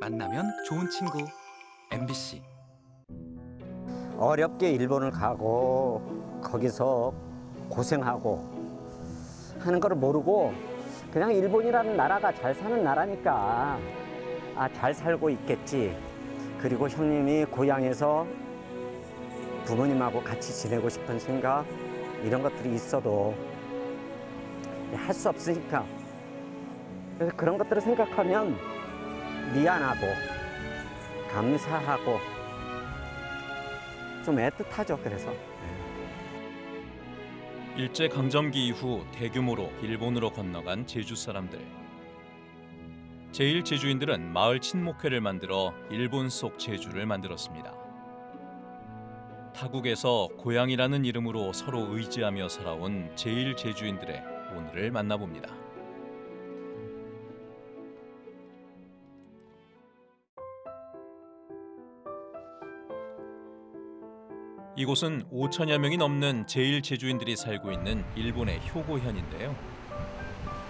만나면 좋은 친구. MBC 어렵게 일본을 가고 거기서 고생하고 하는 걸 모르고 그냥 일본이라는 나라가 잘 사는 나라니까. 아 잘 살고 있겠지. 그리고 형님이 고향에서 부모님하고 같이 지내고 싶은 생각 이런 것들이 있어도 할 수 없으니까. 그래서 그런 것들을 생각하면 미안하고 감사하고 좀 애틋하죠. 그래서 일제 강점기 이후 대규모로 일본으로 건너간 제주 사람들. 제일 제주인들은 마을 친목회를 만들어 일본 속 제주를 만들었습니다. 타국에서 고향이라는 이름으로 서로 의지하며 살아온 제일 제주인들의 오늘을 만나봅니다. 이곳은 5천여 명이 넘는 제일 제주인들이 살고 있는 일본의 효고현인데요.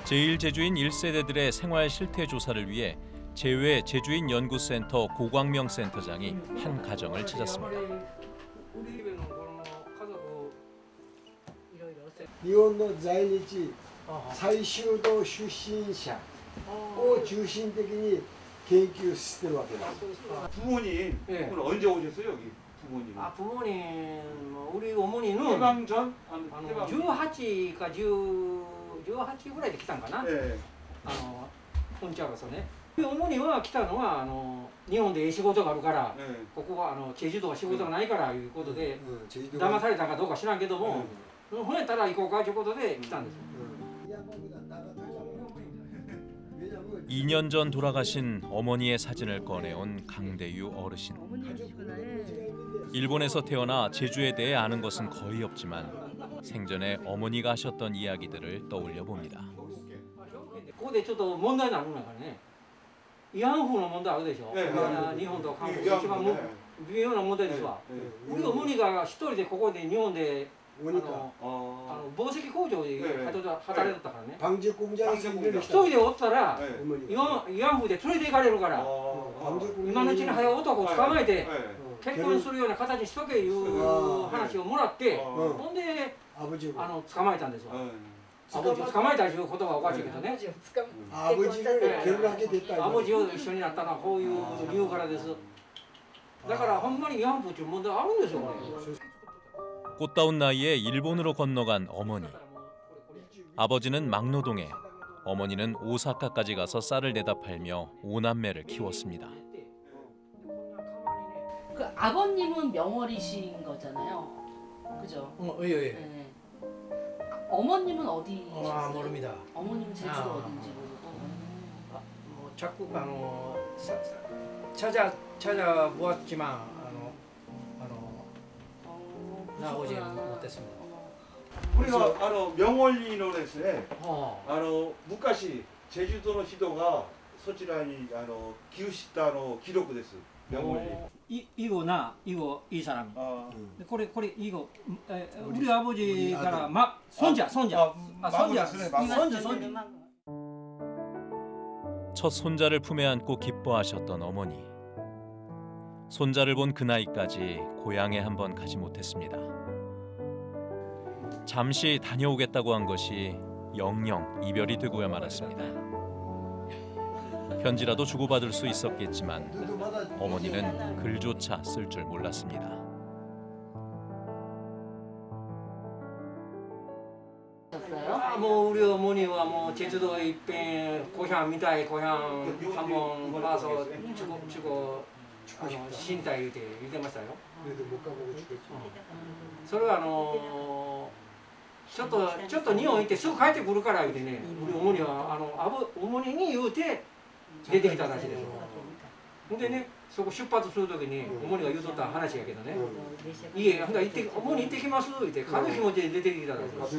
제일 제주인 1세대들의 생활 실태 조사를 위해 제외 제주인 연구센터 고광명 센터장이 한 가정을 찾았습니다. 우리 집에는 그런 가족 いろいろせ日本の在日あ最終道出身者を中心的に研究してるわけです。 부모님 예. 오늘 언제 오셨어요 여기 부모님? 아 부모님 뭐 우리 어머니는 해방 전? 안, あの 해방 18か10 18ぐらいで来たんかな、 네. あの本茶がそうね主には来たのはあの日本で仕事があるから、 네. ここはあのチェジュ島は仕事がないからいうことで、うん제주도 騙されたかどうか知らんけども、うん、ほんやったら行こうかということで来たんですよ、 2년 전 돌아가신 어머니의 사진을 꺼내온 강대유 어르신. 일본에서 태어나 제주에 대해 아는 것은 거의 없지만 생전에 어머니가 하셨던 이야기들을 떠올려 봅니다. ここでちょっと問題になるのがね慰安婦の問題あるでしょ、ねあ日本と韓国 이 一番も 네. 微妙な問題ですわ、 네. 우리 어머니가一人でここで日本で あのあの紡績工場で働いてたからね、え、一人でおったら、え、慰安婦で連れて行かれるから今のうちに早男を捕まえて、結婚するような形にしとけいう話をもらって、ほんであの捕まえたんですよ。アボジを捕まえたということがおかしいけどね。アボジを一緒になったのはこういう理由からです。だからほんまに慰安婦ていう問題あるんですよこれ。 꽃다운 나이에 일본으로 건너간 어머니. 아버지는 막노동에, 어머니는 오사카까지 가서 쌀을 내다 팔며 오남매를 키웠습니다. 그 아버님은 명월이신 거잖아요. 그죠? 어, 예, 예. 네. 어머님은 어디? 어, 아, 모릅니다. 어머님 제주도 아, 어딘지 아, 모르고. 아, 뭐 자꾸 아, 뭐, 찾아 찾아 보았지만 나 어제 아. 못했습니다. 우리가 아노 명월리노에서에 어. 아노昔 제주도의 시도가 소치라니 아노 기우시다노 기록 됐어. 명월이 어. 이거 나 이거 이 사람. 아. 음. 그래 그래 이거 에, 우리, 우리 아버지가 막 손자 아, 손자. 아, 아, 손자. 손자 손자. 첫 손자를 품에 안고 기뻐하셨던 어머니. 손자를 본 그 나이까지 고향에 한 번 가지 못했습니다. 잠시 다녀오겠다고 한 것이 영영 이별이 되고야 말았습니다. 편지라도 주고받을 수 있었겠지만 어머니는 글조차 쓸 줄 몰랐습니다. 아, 뭐 우리 어머니와 뭐 제주도 이遍 고향 미다의 고향 한번 봐서 주고 주고 あの身体言うて言ってましたよ、うん、それはあのちょっとちょっと日本行ってすぐ帰ってくるから言うてね主にはあのあぶにに言うて出てきた話ですよ。でねそこ出発する時に主にが言うとった話やけどね「いえほんだ行って主に行ってきます」言うて軽い気持ちで出てきたんです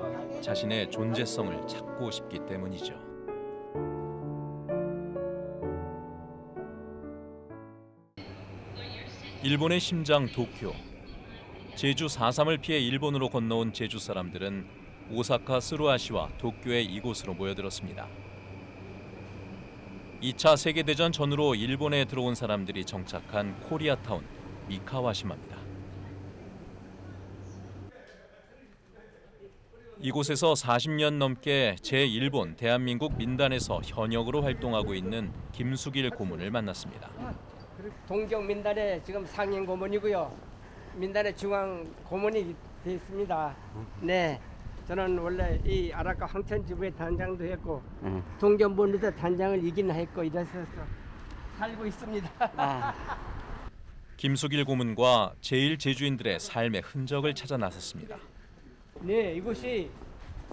자신의 존재성을 찾고 싶기 때문이죠. 일본의 심장 도쿄. 제주 4.3을 피해 일본으로 건너온 제주 사람들은 오사카 스루아시와 도쿄의 이곳으로 모여들었습니다. 2차 세계대전 전후로 일본에 들어온 사람들이 정착한 코리아타운 미카와시마입니다. 이곳에서 40년 넘게 제1본 대한민국 민단에서 현역으로 활동하고 있는 김수길 고문을 만났습니다. 동경 민단의 지금 상임 고문이고요. 민단의 중앙 고문이 되어 있습니다. 네. 저는 원래 이 아라카 황천지부의 단장도 했고 응. 동경본에서 단장을 이긴 했고 이랬어서 살고 있습니다. 김수길 고문과 제1제주인들의 삶의 흔적을 찾아 나섰습니다. 네, 이곳이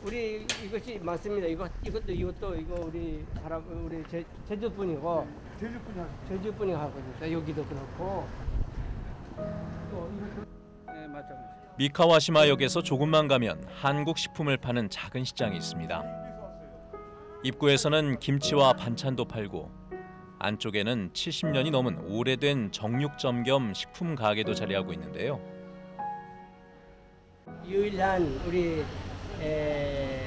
우리 이것이 맞습니다. 이거 이것도 이것도 이거 우리 사람 우리 제, 제주 분이고 제주 분이 제주 분이 하거든요. 여기도 그렇고 또 이것도 네, 맞죠. 미카와시마역에서 조금만 가면 한국 식품을 파는 작은 시장이 있습니다. 입구에서는 김치와 반찬도 팔고 안쪽에는 70년이 넘은 오래된 정육점 겸 식품 가게도 자리하고 있는데요. 유일한 우리 에,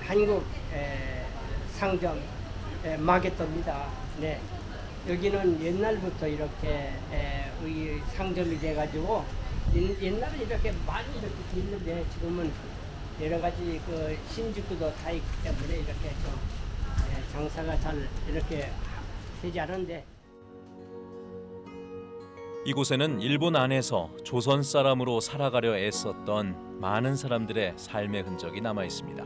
한국 에, 상점 에, 마켓입니다. 네. 여기는 옛날부터 이렇게 에, 이 상점이 돼가지고 옛- 옛날에 이렇게 많이 이렇게 있는데 지금은 여러 가지 그 신주쿠도 다 있기 때문에 이렇게 좀 에, 장사가 잘 이렇게 되지 않은데 이곳에는 일본 안에서 조선 사람으로 살아가려 애썼던 많은 사람들의 삶의 흔적이 남아 있습니다.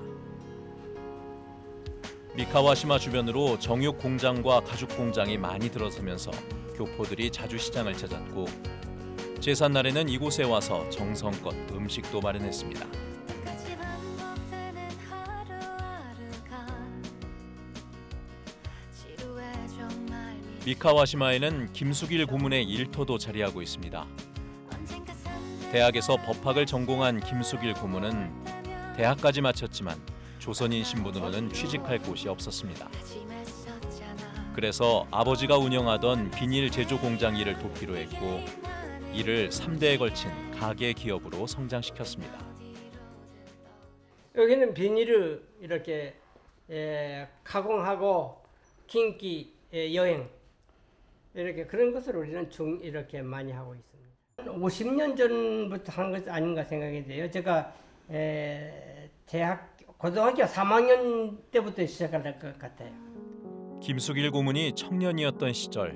미카와시마 주변으로 정육 공장과 가죽 공장이 많이 들어서면서 교포들이 자주 시장을 찾았고 제삿날에는 이곳에 와서 정성껏 음식도 마련했습니다. 미- 미카와시마에는 김수길 고문의 일터도 자리하고 있습니다. 대학에서 법학을 전공한 김수길 고문은 대학까지 마쳤지만 조선인 신분으로는 취직할 곳이 없었습니다. 그래서 아버지가 운영하던 비닐 제조 공장 일을 돕기로 했고 이를 3대에 걸친 가계 기업으로 성장시켰습니다. 여기는 비닐을 이렇게 에, 가공하고 긴기 에, 여행 이렇게 그런 것을 우리는 중 이렇게 많이 하고 있습니다. 50년 전부터 한 것 아닌가 생각이 돼요. 제가 에, 대학 고등학교 3학년 때부터 시작할 것 같아요. 김수길 고문이 청년이었던 시절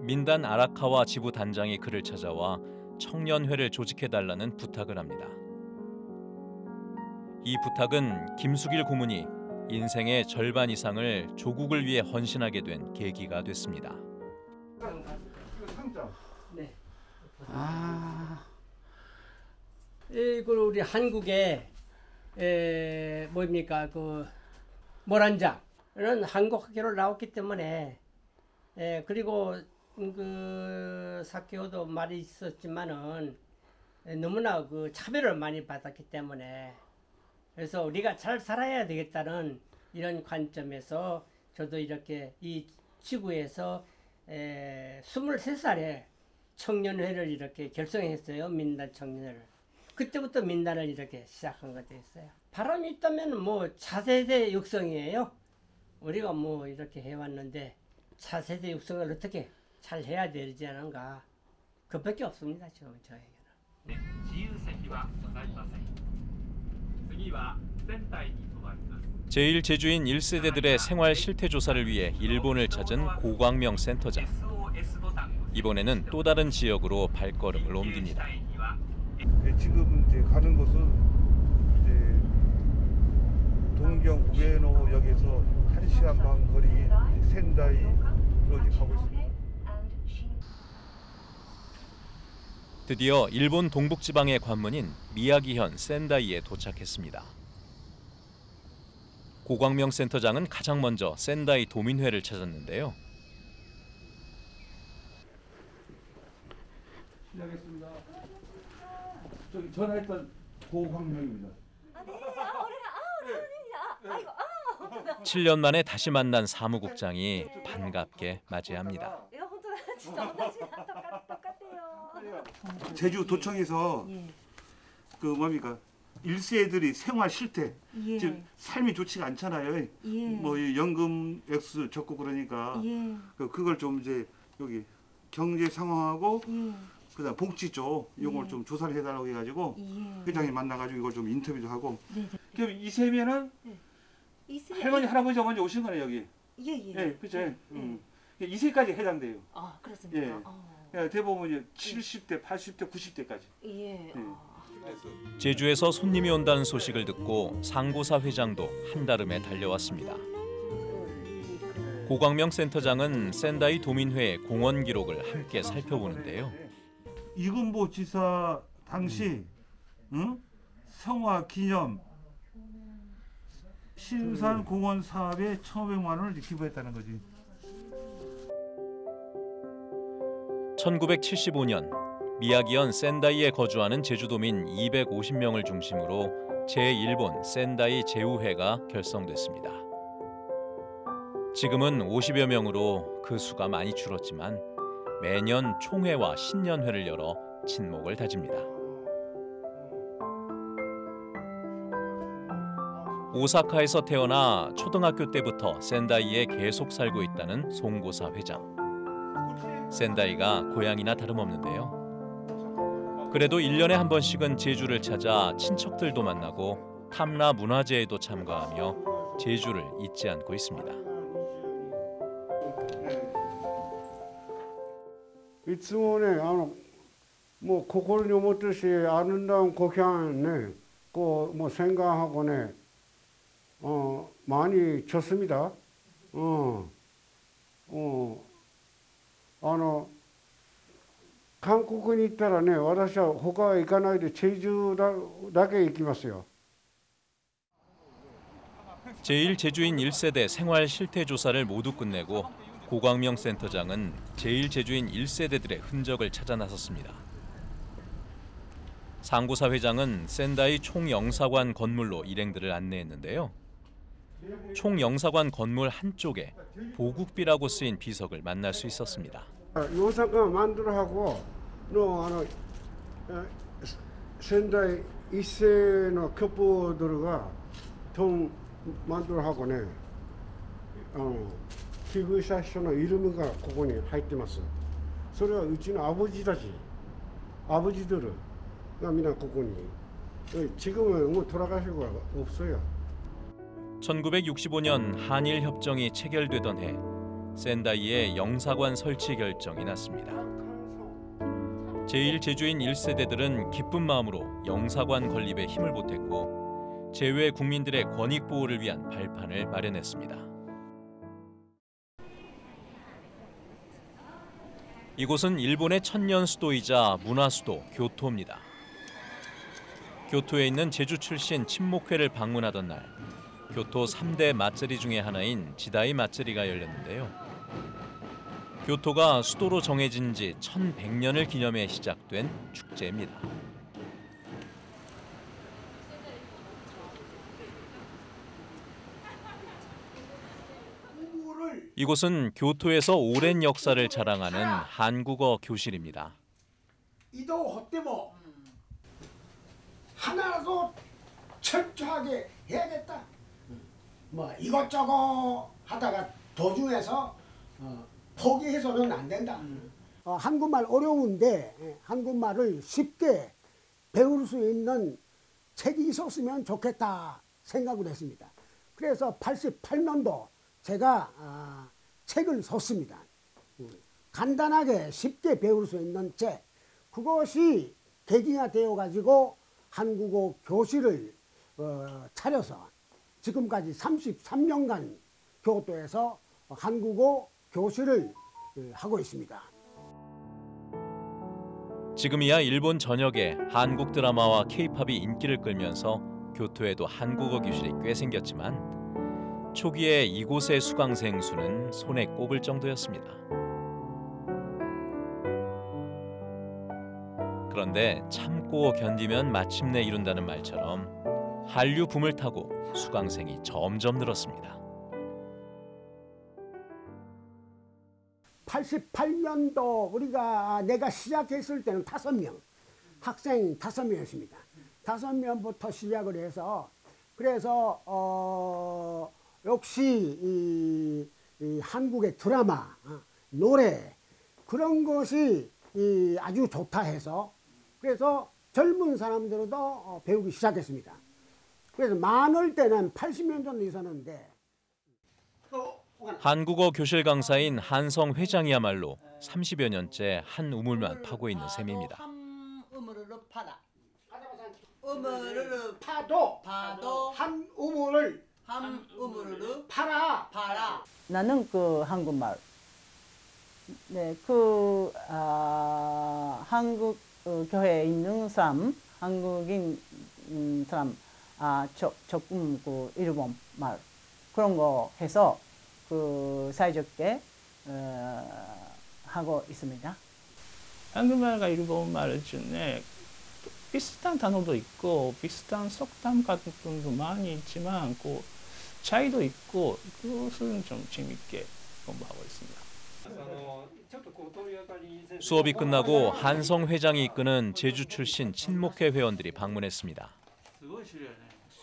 민단 아라카와 지부 단장이 그를 찾아와 청년회를 조직해 달라는 부탁을 합니다. 이 부탁은 김수길 고문이 인생의 절반 이상을 조국을 위해 헌신하게 된 계기가 됐습니다. 네. 아, 이걸 우리 한국에 에, 뭡니까 그 모란장은 한국 학교로 나왔기 때문에 에, 그리고 그 사케오도 말이 있었지만은 에, 너무나 그 차별을 많이 받았기 때문에 그래서 우리가 잘 살아야 되겠다는 이런 관점에서 저도 이렇게 이 지구에서 에, 23살에 청년회를 이렇게 결성했어요. 민단 청년회를. 그때부터 민단을 이렇게 시작한 것도 있어요. 바람이 있다면 뭐 차세대 육성이에요. 우리가 뭐 이렇게 해왔는데 차세대 육성을 어떻게 잘 해야 되지 않은가. 그밖에 없습니다. 지금 저에게는. 自由席はございません次は仙台に停まります 제일 제주인 1세대들의 생활 실태 조사를 위해 일본을 찾은 고광명 센터장. 이번에는 또 다른 지역으로 발걸음을 옮깁니다. 네, 지금 이제 가는 곳은 이제 동경 우에노역에서 1시간 반 거리 센다이로 가고 있습니다. 드디어 일본 동북지방의 관문인 미야기현 센다이에 도착했습니다. 고광명 센터장은 가장 먼저 센다이 도민회를 찾았는데요. 시작했습니다. 저기 전화했던 고광명입니다. 아, 아, 7년 아, 만에 다시 만난 사무국장이 반갑게 맞이합니다. 이거 혼자 진짜 혼자지랑 똑같, 똑같아요. 제주 도청에서 예. 그 뭡니까? 일세들이 생활 실태 예. 지금 삶이 좋지가 않잖아요. 예. 뭐이 연금 액수 적고 그러니까 예. 그 그걸 좀 이제 여기 경제 상황하고 예. 그다음 복지 쪽 이걸 예. 좀 조사를 해달라고 해가지고 예. 회장님 만나가지고 이걸 좀 인터뷰도 하고 네, 네. 그럼 이 세면은 이세 할머니 할아버지가 먼저 오신 거네 여기. 예, 예. 예, 그죠. 예. 음. 이세까지 해당돼요. 아, 그렇습니까? 예. 어. 예, 대부분 이제 70대, 80대, 90대까지. 예. 아. 제주에서 손님이 온다는 소식을 듣고 상고사 회장도 한달음에 달려왔습니다. 고광명 센터장은 센다이 도민회의 공원 기록을 함께 살펴보는데요. 이금보 지사 당시 응? 성화 기념 신산 공원 사업에 1,500만 원을 기부했다는 거지. 1975년 미야기현 센다이에 거주하는 제주도민 250명을 중심으로 제1본 센다이 제우회가 결성됐습니다. 지금은 50여 명으로 그 수가 많이 줄었지만 매년 총회와 신년회를 열어 친목을 다집니다. 오사카에서 태어나 초등학교 때부터 센다이에 계속 살고 있다는 송고사 회장. 센다이가 고향이나 다름없는데요. 그래도 1년에 한 번씩은 제주를 찾아 친척들도 만나고 탐라 문화제에도 참가하며 제주를 잊지 않고 있습니다. 이쯤에 뭐 고걸 요못듯이 아름다운 고향을 꼭뭐 생각하고네 어 많이 쳤습니다. 어, 어, 아노 韓国に行ったらね私は他は行かないでチェジュだだけ行きますよ 제1 제주인 1세대 생활 실태 조사를 모두 끝내고 고광명 센터장은 제1 제주인 1세대들의 흔적을 찾아 나섰습니다. 상고사 회장은 센다이 총영사관 건물로 일행들을 안내했는데요. 총영사관 건물 한쪽에 보국비라고 쓰인 비석을 만날 수 있었습니다. 大阪マンドル箱のあのえ仙台一世のキョポドルがトンマンドル箱ねあの寄付した人のイルムがここに入ってますそれはうちのアボジたちアボジドルがみんなここにえ 지금은 뭐 돌아가시고 없어요. 1965년 한일 협정이 체결되던 해 센다이에 영사관 설치 결정이 났습니다. 제1 제주인 1세대들은 기쁜 마음으로 영사관 건립에 힘을 보탰고 제외 국민들의 권익 보호를 위한 발판을 마련했습니다. 이곳은 일본의 천년 수도이자 문화 수도 교토입니다. 교토에 있는 제주 출신 친목회를 방문하던 날 교토 3대 맛제리 중의 하나인 지다이 맛제리가 열렸는데요. 교토가 수도로 정해진 지 1100년을 기념해 시작된 축제입니다. 이곳은 교토에서 오랜 역사를 자랑하는 한국어 교실입니다. 이도 때모 하나라도 철저하게 해야겠다. 뭐 이것저것 하다가 도중에서 어, 포기해서는 안 된다. 어, 한국말 어려운데 예, 한국말을 쉽게 배울 수 있는 책이 있었으면 좋겠다 생각을 했습니다. 그래서 88년도 제가 아, 책을 썼습니다. 음, 간단하게 쉽게 배울 수 있는 책. 그것이 계기가 되어 가지고 한국어 교실을 어, 차려서 지금까지 33년간 교토에서 한국어 교실을 어, 하고 있습니다. 지금이야 일본 전역에 한국 드라마와 케이팝이 인기를 끌면서 교토에도 한국어 교실이 꽤 생겼지만 초기에 이곳의 수강생 수는 손에 꼽을 정도였습니다. 그런데 참고 견디면 마침내 이룬다는 말처럼 한류 붐을 타고 수강생이 점점 늘었습니다. 88년도 우리가 내가 시작했을 때는 다섯 명 학생 다섯 명이었습니다. 다섯 명부터 시작을 해서 그래서 어 역시 이, 이 한국의 드라마, 어, 노래 그런 것이 이 아주 좋다 해서 그래서 젊은 사람들도 어, 배우기 시작했습니다. 그래서 많을 때는 80년 정도 있었는데 한국어 교실 강사인 한성 회장이야말로 30여 년째 한 우물만 파고 있는 셈입니다. 우물을 파라. 우물을 파도 파도 한 우물을 한 우물을 팔아 파라. 나는 그 한국말. 네, 그 아, 한국 어, 교회에 있는 사람, 한국인 음, 사람, 아, 조, 조금 그 일본 말 그런 거 해서 그 사이좋게 어, 하고 있습니다. 한국말과 일본말 중에 비슷한 단어도 있고 비슷한 속담 같은 것도 많이 있지만 그 차이도 있고 그것은 좀 재밌게 공부하고 있습니다. 수업이 끝나고 한성 회장이 이끄는 제주 출신 친목회 회원들이 방문했습니다.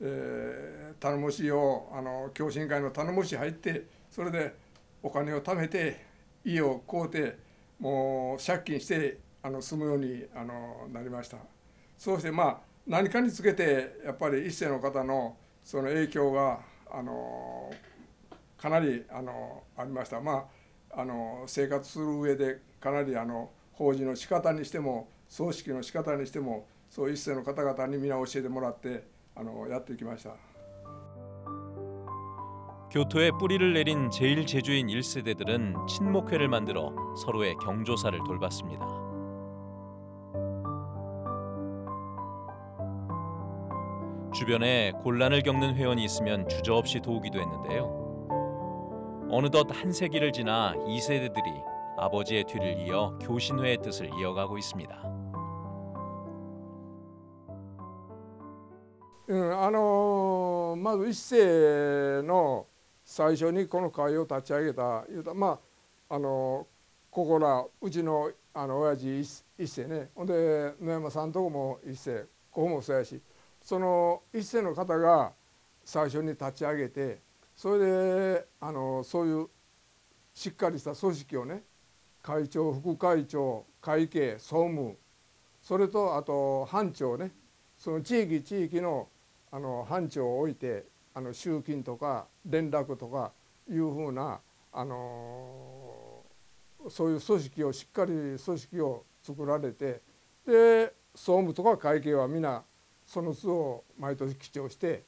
えー頼もしいをあの共進会の頼もしい入ってそれでお金を貯めて家を買うてもう借金してあの住むようにあのなりました。そうしてまあ何かにつけてやっぱり一世の方のその影響があのかなりあのありました。まああの生活する上でかなりあの法事の仕方にしても葬式の仕方にしてもそう一世の方々に皆教えてもらってやってきました。 교토에 뿌리를 내린 제일 제주인 1세대들은 친목회를 만들어 서로의 경조사를 돌봤습니다. 주변에 곤란을 겪는 회원이 있으면 주저없이 도우기도 했는데요. 어느덧 한 세기를 지나 2세대들이 아버지의 뒤를 이어 교신회의 뜻을 이어가고 있습니다. うん、あのまず一世の最初にこの会を立ち上げた言うたまああのここらうちのあの親父一一世ね。ほんで野山さんとこも一世ここもそうやしその一世の方が最初に立ち上げてそれであのそういうしっかりした組織をね会長副会長会計総務それとあと班長ねその地域地域のあの班長を置いてあの集金とか連絡とかいうふうなあのそういう組織をしっかり組織を作られてで総務とか会計は皆その図を毎年記帳して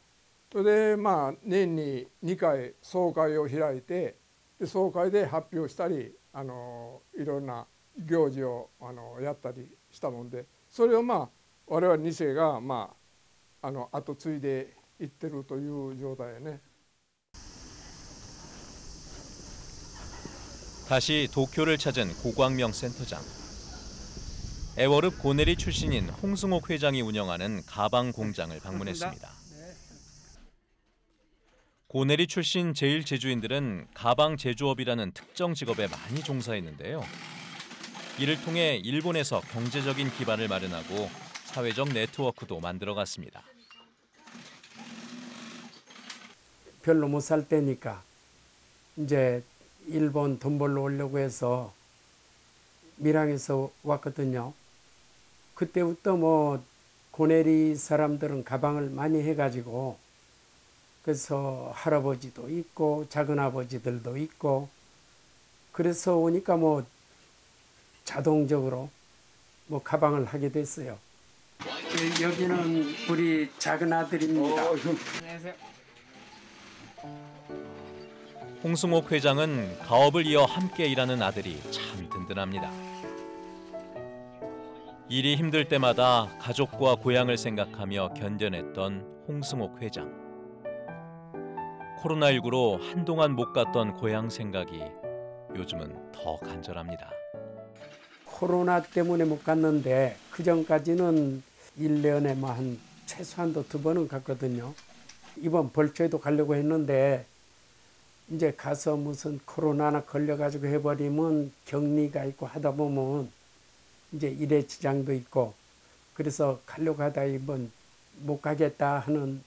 それでまあ年に2回総会を開いてで総会で発表したりあのいろんな行事をあのやったりしたもんでそれをまあ我々2世がまああの後継いでいってるという状態やね。 다시 도쿄를 찾은 고광명 센터장. 애월읍 고내리 출신인 홍승옥 회장이 운영하는 가방 공장을 방문했습니다. 고내리 출신 제일 제주인들은 가방 제조업이라는 특정 직업에 많이 종사했는데요. 이를 통해 일본에서 경제적인 기반을 마련하고 사회적 네트워크도 만들어갔습니다. 별로 못 살 때니까 이제 일본 돈 벌러 오려고 해서 밀양에서 왔거든요. 그때부터 뭐 고내리 사람들은 가방을 많이 해가지고 그래서 할아버지도 있고 작은 아버지들도 있고 그래서 오니까 뭐 자동적으로 뭐 가방을 하게 됐어요. 그 여기는 우리 작은 아들입니다. 안녕하세요. 홍승옥 회장은 가업을 이어 함께 일하는 아들이 참 든든합니다. 일이 힘들 때마다 가족과 고향을 생각하며 견뎌냈던 홍승옥 회장. 코로나19로 한동안 못 갔던 고향 생각이 요즘은 더 간절합니다. 코로나 때문에 못 갔는데 그 전까지는 1년에 뭐 한 최소한도 두 번은 갔거든요. 이번 벌초에도 가려고 했는데 이제 가서 무슨 코로나나 걸려가지고 해버리면 격리가 있고 하다 보면 이제 일에 지장도 있고 그래서 가려고 하다 이번 못 가겠다 하는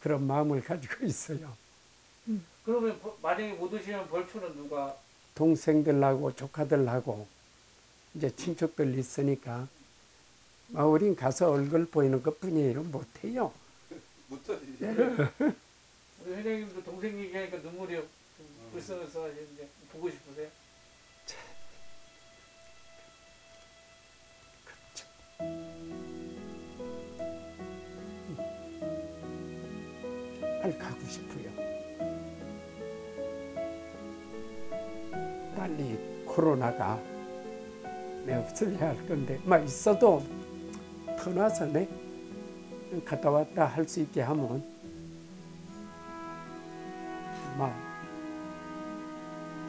그런 마음을 가지고 있어요. 그러면 버- 만약에 못 오시면 벌초는 누가? 동생들하고 조카들하고 이제 친척들 있으니까 아, 우린 가서 얼굴 보이는 것 뿐이에요. 못해요. 우리 회장님도 동생 얘기하니까 눈물이 좀 불쌍해서 이제 보고 싶으세요? 빨리 가고 싶어요. 빨리 코로나가 내 없어야 할 건데, 막 있어도 터나서 네 갔다 왔다 할 수 있게 하면 막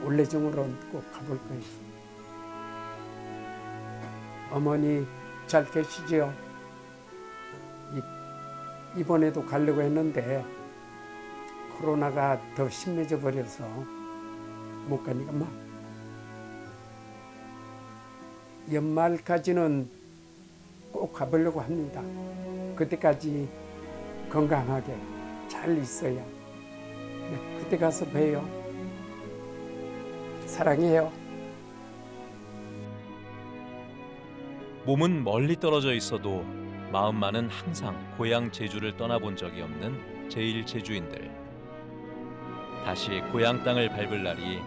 올레중으로 꼭 가볼 거예요. 어머니 잘 계시지요? 이, 이번에도 가려고 했는데 코로나가 더 심해져 버려서 못 가니까 막 연말까지는 꼭 가보려고 합니다. 그때까지 건강하게 잘 있어야 네, 그때 가서 봬요. 사랑해요. 몸은 멀리 떨어져 있어도 마음만은 항상 고향 제주를 떠나본 적이 없는 제일 제주인들. 다시 고향 땅을 밟을 날이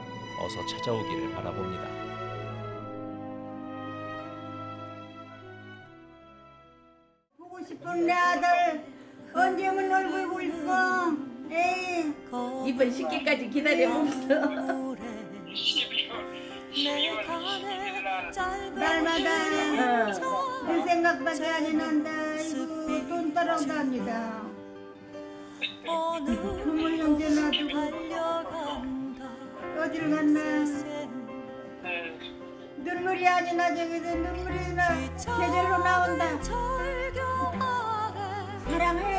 어서 찾아오기를 바라봅니다. 아들 언제 오면 얼굴 볼 거? 에이 이번 식기까지 기다려봅시다. 날마다 그 생각밖에 안. 아이고 돈 따라온답니다. 부모 형제 놔두고 어디를 갔나? 눈물이 아니나 저기서 눈물이 나 계절로 나온다. 사랑해.